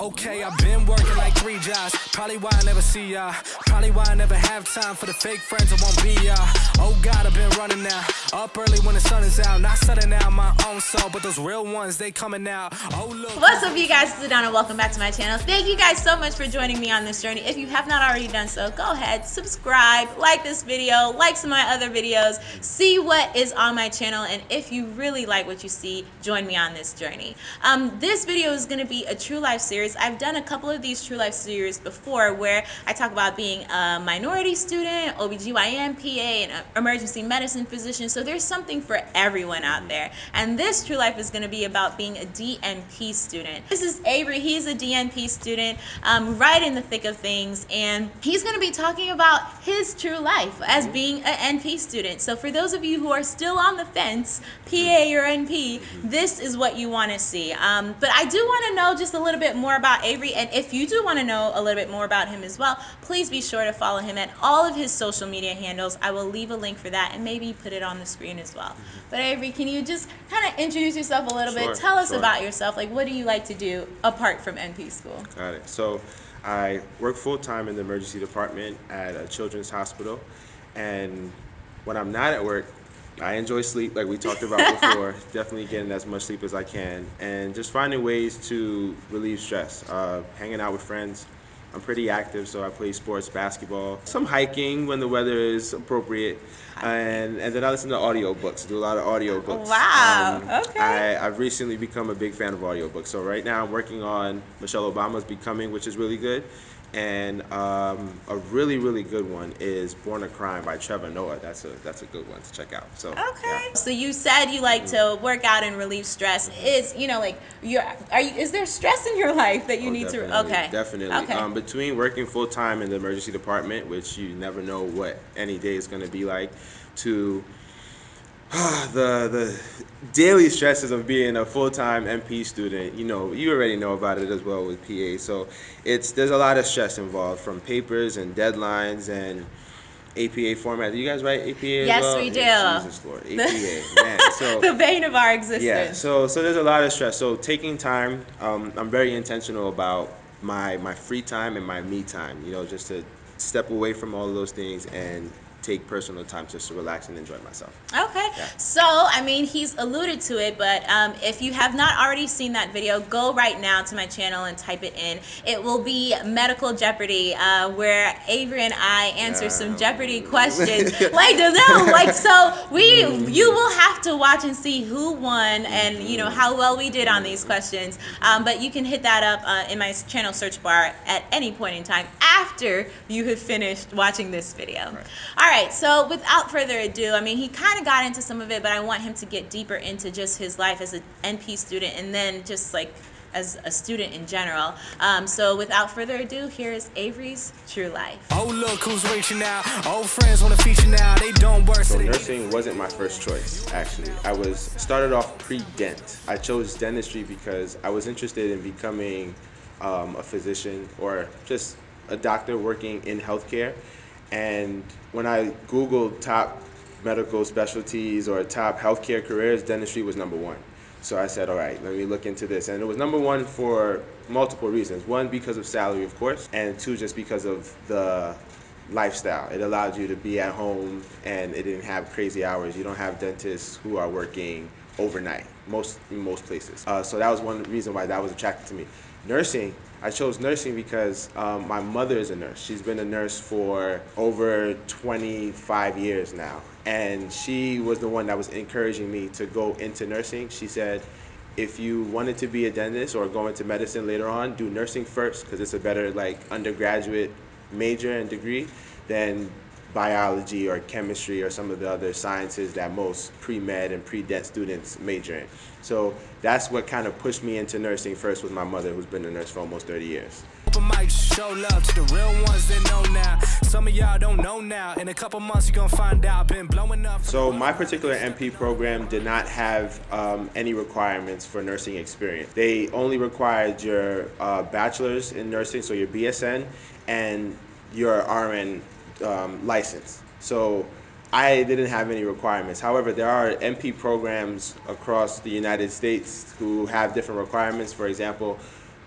Okay, I've been working like three jobs. Probably why I never see ya. Probably why I never have time for the fake friends that won't be ya. Oh God, I've been running now. Up early when the sun is out. Not setting out my own soul, but those real ones, they coming out. Oh look. What's up, you guys? This is Donna. Welcome back to my channel. Thank you guys so much for joining me on this journey. If you have not already done so, go ahead, subscribe, like this video, like some of my other videos, see what is on my channel, and if you really like what you see, join me on this journey. Um, this video is going to be a true life series I've done a couple of these True Life series before where I talk about being a minority student, OBGYN, PA, and emergency medicine physician. So there's something for everyone out there. And this True Life is going to be about being a DNP student. This is Avery. He's a DNP student um, right in the thick of things. And he's going to be talking about his true life as being an NP student. So for those of you who are still on the fence, PA or NP, this is what you want to see. Um, but I do want to know just a little bit more about Avery, and if you do want to know a little bit more about him as well, please be sure to follow him at all of his social media handles. I will leave a link for that and maybe put it on the screen as well. Mm-hmm. But Avery, can you just kind of introduce yourself a little Sure, bit? Tell us sure. about yourself. Like, what do you like to do apart from NP school? Got it. So I work full time in the emergency department at a children's hospital. And when I'm not at work, I enjoy sleep, like we talked about before. Definitely getting as much sleep as I can, and just finding ways to relieve stress. Uh, hanging out with friends. I'm pretty active, so I play sports, basketball, some hiking when the weather is appropriate, and and then I listen to audiobooks. Do a lot of audiobooks. Wow, okay. I, I've recently become a big fan of audiobooks. So right now I'm working on Michelle Obama's Becoming, which is really good. And um, a really, really good one is Born a Crime by Trevor Noah. That's a that's a good one to check out. So Okay. yeah. So you said you like to work out and relieve stress. Is you know like you're are you is there stress in your life that you Oh, need to okay Definitely. okay Um, between working full time in the emergency department, which you never know what any day is going to be like, to the the daily stresses of being a full time NP student. You know, you already know about it as well with PA. So it's there's a lot of stress involved from papers and deadlines and. APA format. Do you guys write APA Yes, well? we Yeah, do. Jesus Lord, APA, man. So the bane of our existence. yeah, so so there's a lot of stress. So taking time, um, I'm very intentional about my my free time and my me time. You know, just to step away from all of those things and take personal time just to relax and enjoy myself. Okay, Yeah. so I mean, he's alluded to it, but um, if you have not already seen that video, go right now to my channel and type it in. It will be Medical Jeopardy, uh, where Avery and I answer some Jeopardy questions. like, no, like, so we, you will have to watch and see who won and you know how well we did on these questions. Um, but you can hit that up uh, in my channel search bar at any point in time after you have finished watching this video. All right, so without further ado, I mean, he kind of got into some of it, but I want him to get deeper into just his life as an NP student and then just like as a student in general. Um, so without further ado, here's Avery's True Life. Oh look who's reaching out. Old friends wanna feature now. They don't work. So So nursing wasn't my first choice, actually. I was started off pre-dent. I chose dentistry because I was interested in becoming um, a physician or just a doctor working in healthcare. And when I Googled top medical specialties or top healthcare careers, dentistry was number one. So I said, all right, let me look into this. And it was number one for multiple reasons. One, because of salary, of course, and two, just because of the lifestyle. It allowed you to be at home and it didn't have crazy hours. You don't have dentists who are working overnight most in most places. Uh, so that was one reason why that was attractive to me. Nursing, I chose nursing because um, my mother is a nurse. She's been a nurse for over 25 years now. And she was the one that was encouraging me to go into nursing. She said, if you wanted to be a dentist or go into medicine later on, do nursing first because it's a better like undergraduate major and degree than biology or chemistry or some of the other sciences that most pre-med and pre-dent students major in. So that's what kind of pushed me into nursing first with my mother who's been a nurse for almost 30 years. Show love to the real ones that know now. Some of y'all don't know now. In a couple months, you're gonna find out. Been blowing up. So my particular NP program did not have um, any requirements for nursing experience. They only required your uh, bachelor's in nursing, so your BSN, and your RN um, license. So I didn't have any requirements. However, there are NP programs across the United States who have different requirements. For example,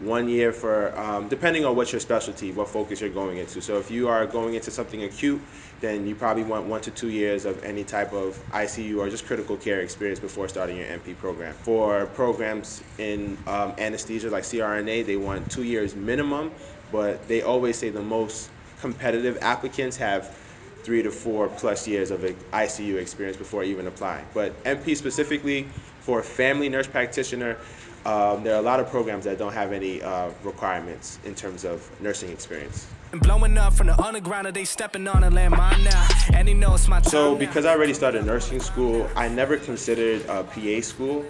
one year for um, depending on what your specialty, what focus you're going into. So if you are going into something acute, then you probably want one to two years of any type of ICU or just critical care experience before starting your NP program. For programs in um, anesthesia like CRNA, they want two years minimum, but they always say the most competitive applicants have three to four plus years of ICU experience before even applying. But NP specifically for family nurse practitioner, um, there are a lot of programs that don't have any uh, requirements in terms of nursing experience. Blowing up from the underground, they stepping on a landmine now. And he knows my So, because I already started nursing school, I never considered a PA school,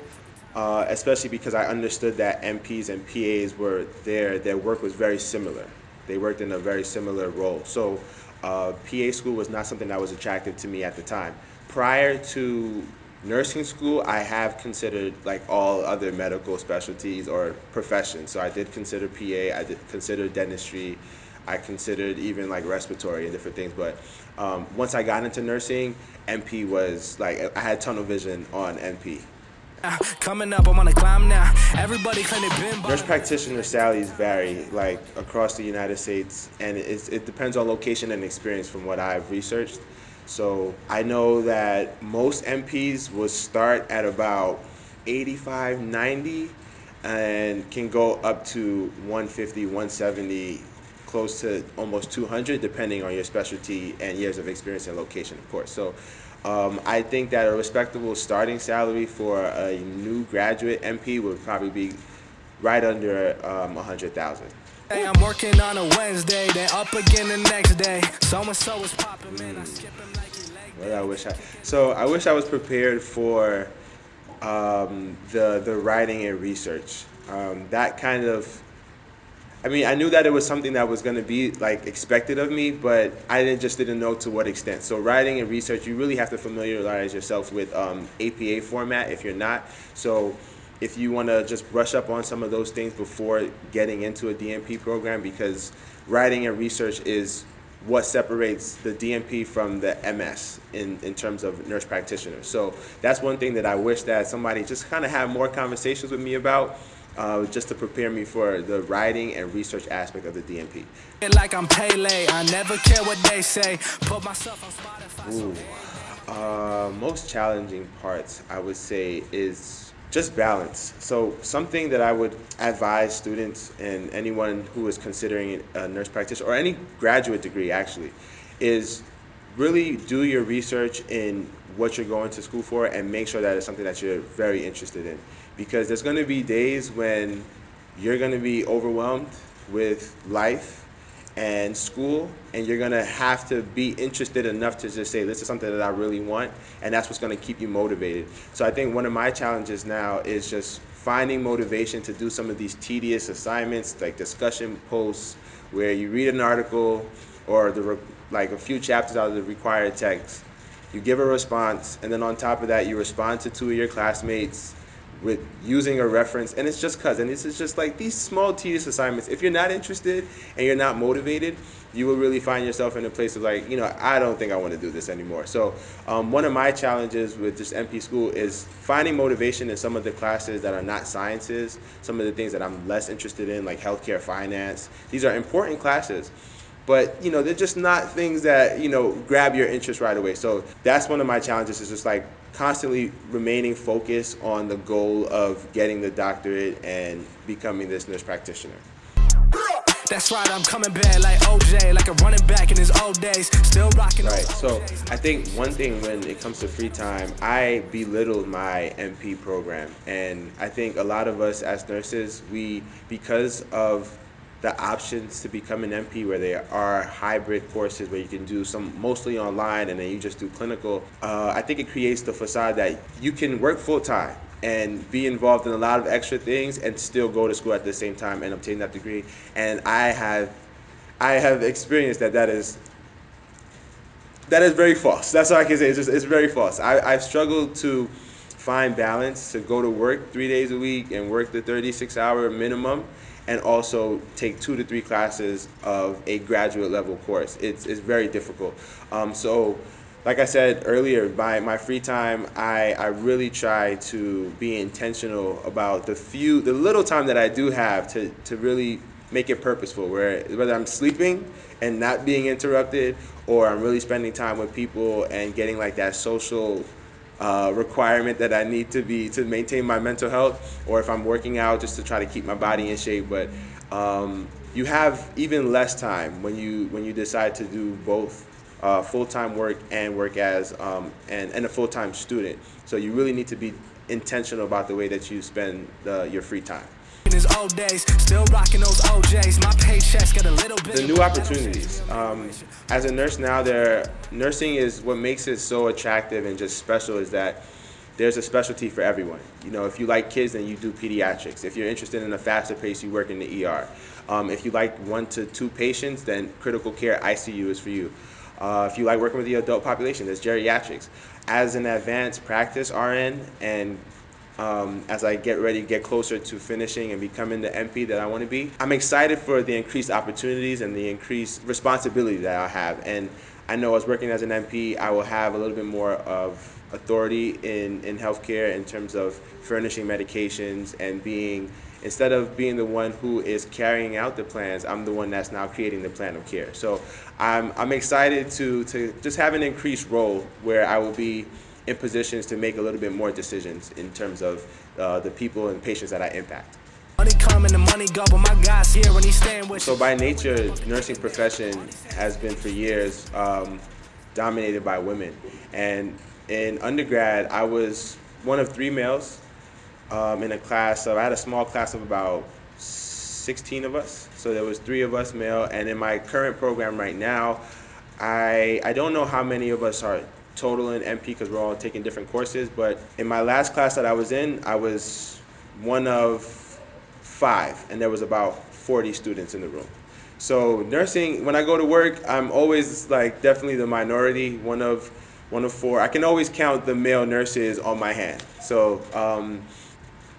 uh, especially because I understood that NPs and PAs were there, their work was very similar. They worked in a very similar role. So, uh, PA school was not something that was attractive to me at the time. Prior to nursing school, I have considered like all other medical specialties or professions. So I did consider PA, I did consider dentistry, I considered even like respiratory and different things. But um, once I got into nursing, NP was like I had tunnel vision on NP. Coming up, I'm on a climb now. Everybody claim they been. Nurse practitioner salaries vary like across the United States, and it, it depends on location and experience from what I've researched. So I know that most NPs will start at about 85, 90 and can go up to 150, 170, close to almost 200 depending on your specialty and years of experience and location, of course. So um, I think that a respectable starting salary for a new graduate NP would probably be right under um, 100,000. Hey, I'm working on a Wednesday, then up again the next day. So and so is popping, man. I skip him like Well, I wish I. So I wish I was prepared for um, the the writing and research. Um, that kind of. I mean, I knew that it was something that was going to be like expected of me, but I didn't just didn't know to what extent. So writing and research, you really have to familiarize yourself with um, APA format if you're not. So if you want to just brush up on some of those things before getting into a DNP program because writing and research is what separates the DNP from the MS in, in terms of nurse practitioners. So that's one thing that I wish that somebody just kind of had more conversations with me about uh, just to prepare me for the writing and research aspect of the DNP. Like I'm Pele, I never care what they say. Put myself on Spotify. Ooh. Uh, most challenging parts, I would say, is just balance. So something that I would advise students and anyone who is considering a nurse practitioner or any graduate degree actually is really do your research in what you're going to school for and make sure that it's something that you're very interested in because there's going to be days when you're going to be overwhelmed with life and school and you're going to have to be interested enough to just say this is something that I really want and that's what's going to keep you motivated. So I think one of my challenges now is just finding motivation to do some of these tedious assignments like discussion posts where you read an article or the like a few chapters out of the required text. You give a response and then on top of that you respond to two of your classmates with using a reference and it's just cuz and this is just like these small tedious assignments. If you're not interested and you're not motivated you will really find yourself in a place of like you know i don't think i want to do this anymore. So um, one of my challenges with this NP school is finding motivation in some of the classes that are not sciences some of the things that i'm less interested in like healthcare finance. These are important classes but you know they're just not things that you know grab your interest right away so that's one of my challenges is just like constantly remaining focused on the goal of getting the doctorate and becoming this nurse practitioner. That's right, I'm coming back like OJ, like a running back in his old days, still rocking. Right. So I think one thing when it comes to free time, I belittle my NP program, and I think a lot of us as nurses, we because of the options to become an NP, where there are hybrid courses where you can do some mostly online and then you just do clinical. Uh, I think it creates the facade that you can work full time and be involved in a lot of extra things and still go to school at the same time and obtain that degree. And I have, I have experienced that that is that is very false. That's all I can say. It's just it's very false. I, I've struggled to find balance to go to work three days a week and work the 36 hour minimum and also take two to three classes of a graduate level course. It's, it's very difficult. Um, so like I said earlier, by my free time, I, I really try to be intentional about the few, the little time that I do have to, to really make it purposeful, where whether I'm sleeping and not being interrupted, or I'm really spending time with people and getting like that social uh, requirement that I need to be to maintain my mental health, or if I'm working out just to try to keep my body in shape. But um, you have even less time when you when you decide to do both uh, full-time work and work as um, and, and a full-time student. So you really need to be intentional about the way that you spend the, your free time. Days, still rocking those ojs my paychecks get a little the new opportunities. Um, as a nurse now, there nursing is what makes it so attractive and just special is that there's a specialty for everyone. You know, if you like kids, then you do pediatrics. If you're interested in a faster pace, you work in the ER. Um, if you like one to two patients, then critical care ICU is for you. Uh, if you like working with the adult population, there's geriatrics. As an advanced practice RN and um, as I get ready, get closer to finishing and becoming the NP that I want to be. I'm excited for the increased opportunities and the increased responsibility that I have. And I know as working as an NP, I will have a little bit more of authority in, in healthcare in terms of furnishing medications and being instead of being the one who is carrying out the plans, I'm the one that's now creating the plan of care. So I'm, I'm excited to, to just have an increased role where I will be in positions to make a little bit more decisions in terms of uh, the people and patients that I impact. So by nature, nursing profession has been for years um, dominated by women. And in undergrad, I was one of three males um, in a class of, I had a small class of about 16 of us. So there was three of us male. And in my current program right now, I, I don't know how many of us are total in NP because we're all taking different courses. But in my last class that I was in, I was one of five, and there was about 40 students in the room. So nursing, when I go to work, I'm always like definitely the minority, one of one of four. I can always count the male nurses on my hand. So um,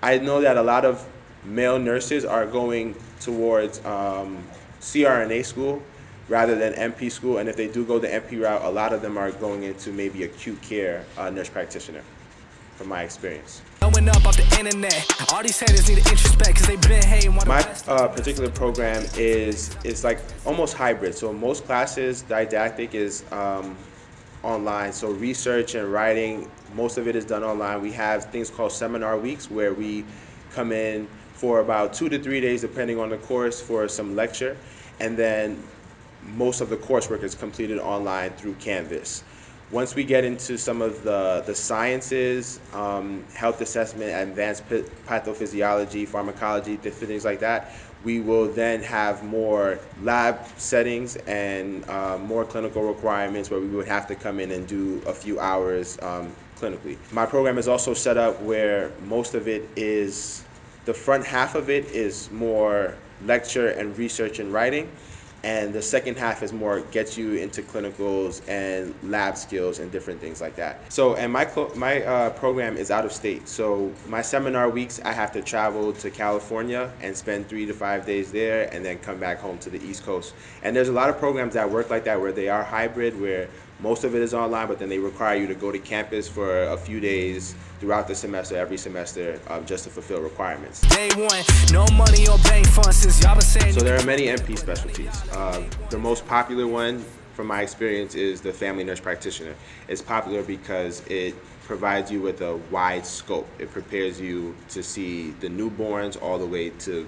I know that a lot of male nurses are going towards um, CRNA school rather than NP school, and if they do go the NP route, a lot of them are going into maybe acute care uh, nurse practitioner, from my experience. My uh, particular program is is like almost hybrid. So most classes, didactic is um, online. So research and writing, most of it is done online. We have things called seminar weeks where we come in for about two to three days, depending on the course, for some lecture. And then most of the coursework is completed online through Canvas. Once we get into some of the, the sciences, um, health assessment, advanced pathophysiology, pharmacology, things like that, we will then have more lab settings and uh, more clinical requirements where we would have to come in and do a few hours um, clinically. My program is also set up where most of it is, the front half of it is more lecture and research and writing and the second half is more gets you into clinicals and lab skills and different things like that. So, and my my uh, program is out of state. So my seminar weeks, I have to travel to California and spend three to five days there, and then come back home to the East Coast. And there's a lot of programs that work like that, where they are hybrid, where most of it is online, but then they require you to go to campus for a few days throughout the semester, every semester, um, just to fulfill requirements. Day one, no money or bank funds since y'all been saying. So there are many NP specialties. Uh, the most popular one, from my experience, is the family nurse practitioner. It's popular because it provides you with a wide scope. It prepares you to see the newborns all the way to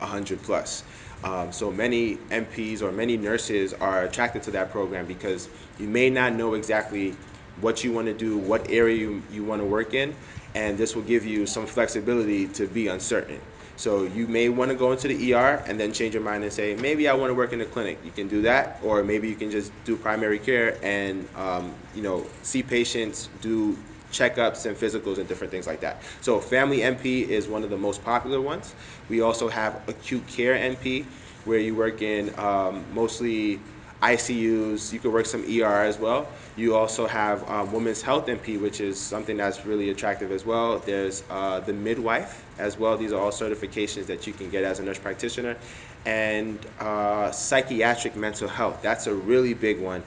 100 plus. Um, so many NPs or many nurses are attracted to that program because you may not know exactly what you want to do, what area you, you want to work in, and this will give you some flexibility to be uncertain. So you may want to go into the ER and then change your mind and say, maybe I want to work in the clinic. You can do that, or maybe you can just do primary care and um, you know see patients, do checkups and physicals and different things like that. So family NP is one of the most popular ones. We also have acute care NP, where you work in um, mostly ICUs. You could work some ER as well. You also have um, women's health NP, which is something that's really attractive as well. There's uh, the midwife as well. These are all certifications that you can get as a nurse practitioner. And uh, psychiatric mental health. That's a really big one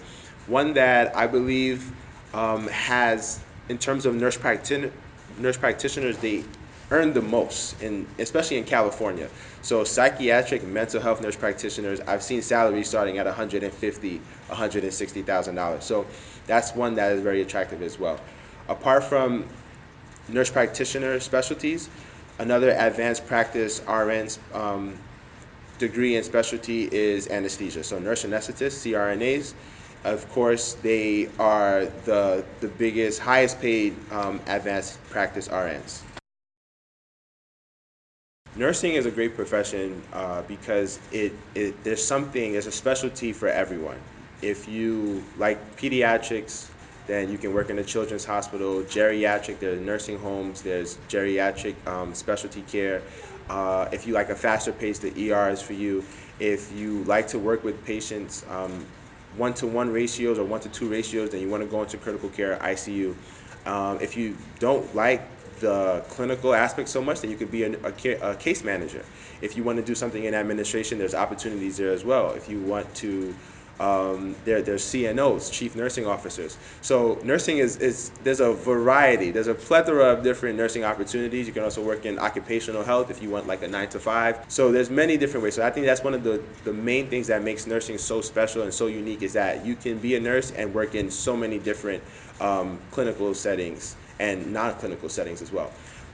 one that I believe um, has, in terms of nurse, practi- nurse practitioners, they earn the most, in, especially in California. So psychiatric mental health nurse practitioners, I've seen salaries starting at 150, 160,000 dollars. So that's one that is very attractive as well. Apart from nurse practitioner specialties, another advanced practice RN um, degree and specialty is anesthesia. So nurse anesthetists, CRNAs, of course, they are the, the biggest, highest paid um, advanced practice RNs. Nursing is a great profession uh, because it, it, there's something, there's a specialty for everyone. If you like pediatrics, then you can work in a children's hospital, geriatric, there's nursing homes, there's geriatric um, specialty care. Uh, if you like a faster pace, the ER is for you. If you like to work with patients, um, one-to-one ratios or one-to-two ratios, then you want to go into critical care, ICU. Um, if you don't like the clinical aspect so much, then you could be a, a, a, case manager. If you want to do something in administration, there's opportunities there as well. If you want to um, there, there's CNOs, chief nursing officers. So nursing is, is, there's a variety, there's a plethora of different nursing opportunities. You can also work in occupational health if you want like a nine to five. So there's many different ways. So I think that's one of the, the main things that makes nursing so special and so unique is that you can be a nurse and work in so many different um, clinical settings and non-clinical settings as well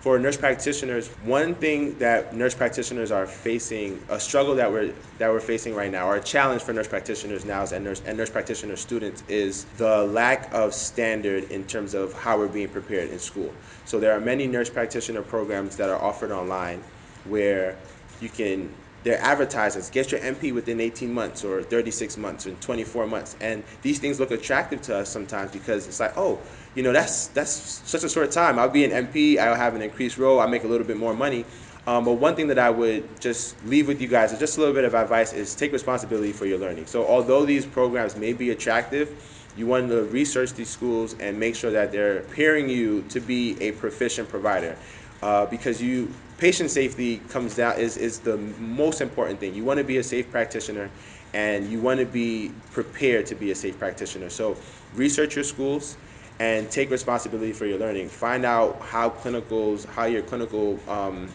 for nurse practitioners, one thing that nurse practitioners are facing, a struggle that we're that we're facing right now, or a challenge for nurse practitioners now and nurse and nurse practitioner students is the lack of standard in terms of how we're being prepared in school. So there are many nurse practitioner programs that are offered online where you can they're advertisers get your NP within 18 months or 36 months or 24 months and these things look attractive to us sometimes because it's like oh you know, that's that's such a short time. I'll be an NP. I'll have an increased role. I'll make a little bit more money. Um, but one thing that I would just leave with you guys is just a little bit of advice is take responsibility for your learning. So although these programs may be attractive, you want to research these schools and make sure that they're preparing you to be a proficient provider. Uh, because you patient safety comes down is, is the most important thing. You want to be a safe practitioner and you want to be prepared to be a safe practitioner. So research your schools and take responsibility for your learning. Find out how clinicals, how your clinical um,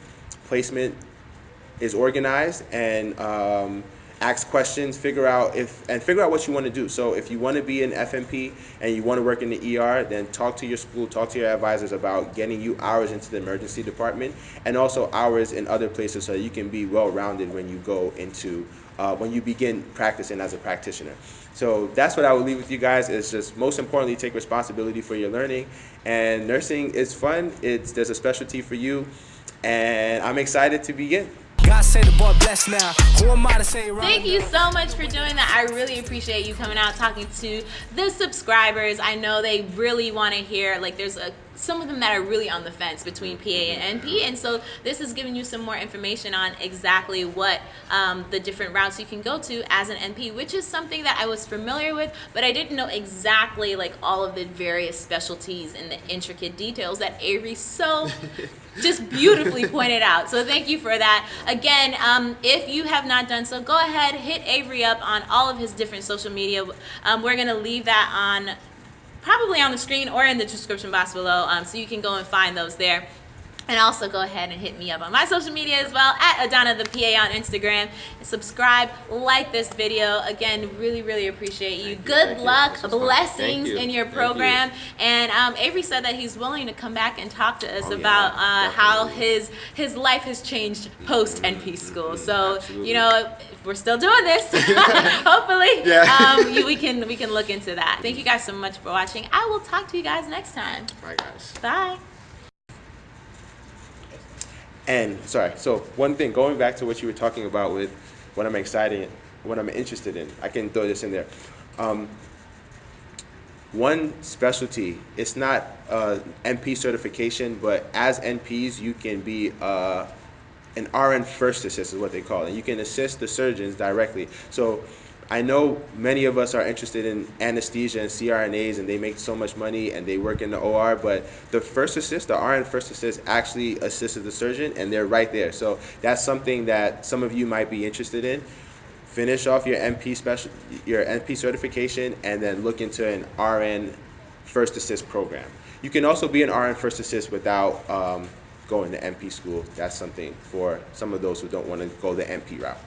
placement is organized, and um, ask questions. Figure out if and figure out what you want to do. So if you want to be an FNP and you want to work in the ER, then talk to your school, talk to your advisors about getting you hours into the emergency department, and also hours in other places so you can be well-rounded when you go into uh, when you begin practicing as a practitioner. So that's what I would leave with you guys is just most importantly take responsibility for your learning. And nursing is fun. It's there's a specialty for you. And I'm excited to begin. God say the boy blessed now. Who am I to say right Thank you so much for doing that. I really appreciate you coming out talking to the subscribers. I know they really want to hear like there's a some of them that are really on the fence between PA and NP. And so this is giving you some more information on exactly what um, the different routes you can go to as an NP, which is something that I was familiar with, but I didn't know exactly like all of the various specialties and the intricate details that Avery so just beautifully pointed out. So thank you for that. Again, um, if you have not done so, go ahead, hit Avery up on all of his different social media. Um, we're going to leave that on probably on the screen or in the description box below um, so you can go and find those there. And also go ahead and hit me up on my social media as well at Adana the PA on Instagram. Subscribe, like this video. Again, really, really appreciate you. Good luck, blessings you. in your program. You. And um, Avery said that he's willing to come back and talk to us oh, about yeah, uh, how his his life has changed post NP school. So Absolutely. you know, we're still doing this. Hopefully, yeah. um, we can we can look into that. Thank you guys so much for watching. I will talk to you guys next time. Bye, guys. Bye. And sorry, so one thing, going back to what you were talking about with what I'm excited, what I'm interested in, I can throw this in there. Um, one specialty, it's not uh, NP certification, but as NPs, you can be uh, an RN first assist is what they call it. You can assist the surgeons directly. So I know many of us are interested in anesthesia and CRNAs and they make so much money and they work in the OR, but the first assist, the RN first assist actually assisted the surgeon and they're right there. So that's something that some of you might be interested in. finish off your NP special, your NP certification, and then look into an RN first assist program. You can also be an RN first assist without um, going to NP school. That's something for some of those who don't want to go the NP route.